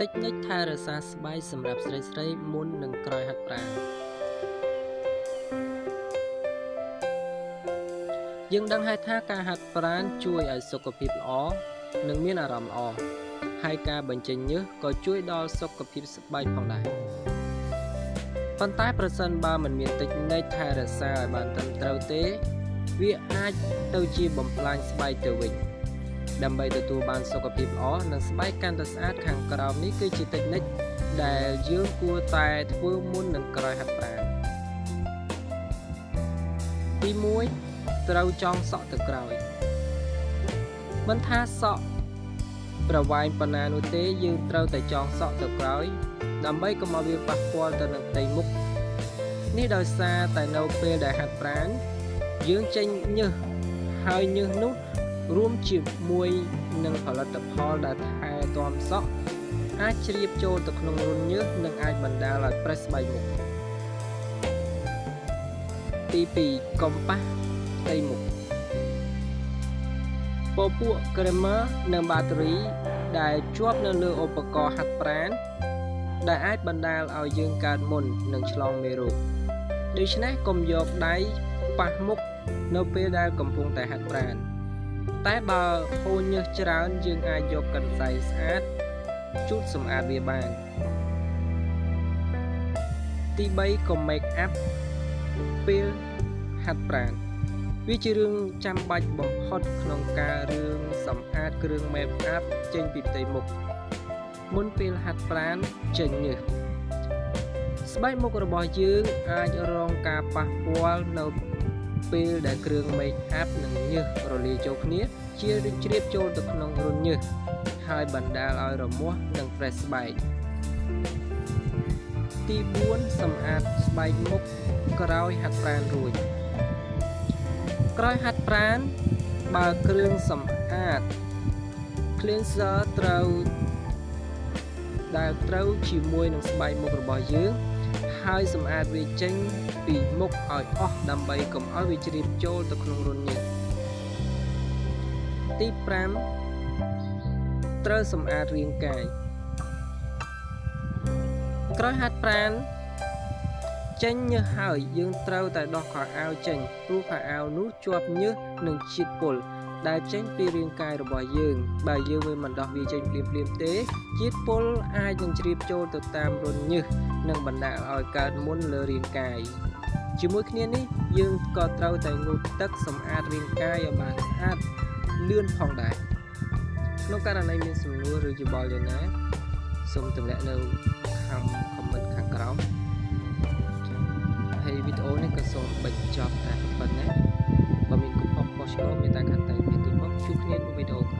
តិចនិចថែរក្សាស្បែកសម្រាប់ស្រីស្រីមុននិងក្រោយហាត់ប្រាណយើងដឹងហើយថាការហាត់ប្រាណជួយឲ្យសុខភាពល្អនិងមានអារម្មណ៍ល្អហើយការបញ្ចេញញើសក៏ជួយដល់សុខភាពស្បែកផងដែរប៉ុន្តែប្រសិនបើមិនមានតិចនិចថែរក្សាឲ្យបានត្រឹមត្រូវទេ វាអាចទៅជាបំផ្លាញស្បែកទៅវិញ ដើម្បីទទួលបានសុខភាពល្អនិងស្បែកកាន់តែស្អាតខាងក្រោមនេះគឺជាតិចនិចដែលយើងគួរតែធ្វើមុននឹងក្រោយហាត់ប្រាណទី1ត្រូវចងសក់ទៅក្រោយមិនថាសក់ប្រវែងប៉ុណ្ណានោះទេយើងត្រូវតែចងសក់ទៅក្រោយ ដើម្បីកុំឲ្យវាប៉ះពាល់ទៅនឹងផ្ទៃមុខនេះដោយសារតែនៅពេលដែលហាត់ប្រាណយើងចេញញើសហើយញើសនោះ រួមជាមួយនឹងផលិតផលដែលថែទាំសក់អាចជ្រាបចូលទៅក្នុងរន្ធញើសនិងអាចបណ្ដាលឲ្យប្រេះស្បែកមុខទី2កំប៉ះផ្ទៃមុខពពួក creamer និងបាតេរីដែលជាប់នៅលើឧបករណ៍ហាត់ប្រាណដែលអាចបណ្ដាលឲ្យយើងកើតមុននិងឆ្លងមេរោគដូច្នេះកុំយកដៃប៉ះមុខនៅពេលដែលកំពុងតែហាត់ប្រាណ តែបើហូរញើសច្រើនយើងអាចយកកន្សែងស្អាតជូតសម្អាតវាបាន ទី3ក៏ make up ពេលហាត់ប្រាណវាជារឿងចាំបាច់បំផុតក្នុងការរឿងសម្អាតគ្រឿង make up ចេញពីផ្ទៃមុខមុនពេលហាត់ប្រាណចេញញើសស្បែកមុខរបស់យើងអាចរងការប៉ះពាល់នៅ ពេលដែលគ្រឿង make up និងញើសរលាយចូលគ្នា ជាជ្រាបចូលទៅក្នុងរន្ធញើសហើយបណ្ដាលឲ្យរមាស់និងប្រេះស្បែកទី4សម្អាតស្បែកមុខក្រោយហាត់ប្រាណរួចក្រោយហាត់ប្រាណបើគ្រឿងសម្អាត cleanser ត្រូវដែលត្រូវជាមួយនឹងស្បែកមុខរបស់យើង ហើយសម្អាតវាចេញពីមុខឲ្យអស់ដើម្បីកុំឲ្យវាជ្រាបចូលទៅក្នុងរន្ធញើសទី5ត្រូវសម្អាតរាងកាយក្រោយហាត់ប្រាណចេញញើសហើយយើងត្រូវតែដោះខោអាវចេញព្រោះខោអាវនោះជាប់ញើសនិងជាតិពុល ដែលចេញពីរាងកាយរបស់យើងបើយើងមិនដោះវាចេញភ្លាមៗទេជាតិពុលអាចនឹងជ្រាបចូលទៅតាមរន្ធញើសនិងបណ្ដាលឲ្យកើតមុនលើរាងកាយជាមួយគ្នានេះយើងក៏ត្រូវតែងូតទឹកសម្អាតរាងកាយឲ្យបានស្អាតលឿនផងដែរក្នុងករណីមានសំណួរឬយោបល់យ៉ាងណាសូមទម្លាក់នៅខាង comment ខាងក្រោមហើយវីដេអូនេះក៏សូមបញ្ចប់តែប៉ុណ្ណេះបើមានកំហុសខុសឆ្គងមានតែខាងតែមានទូមកជួបគ្នានៅវី ដេអូក្រោយ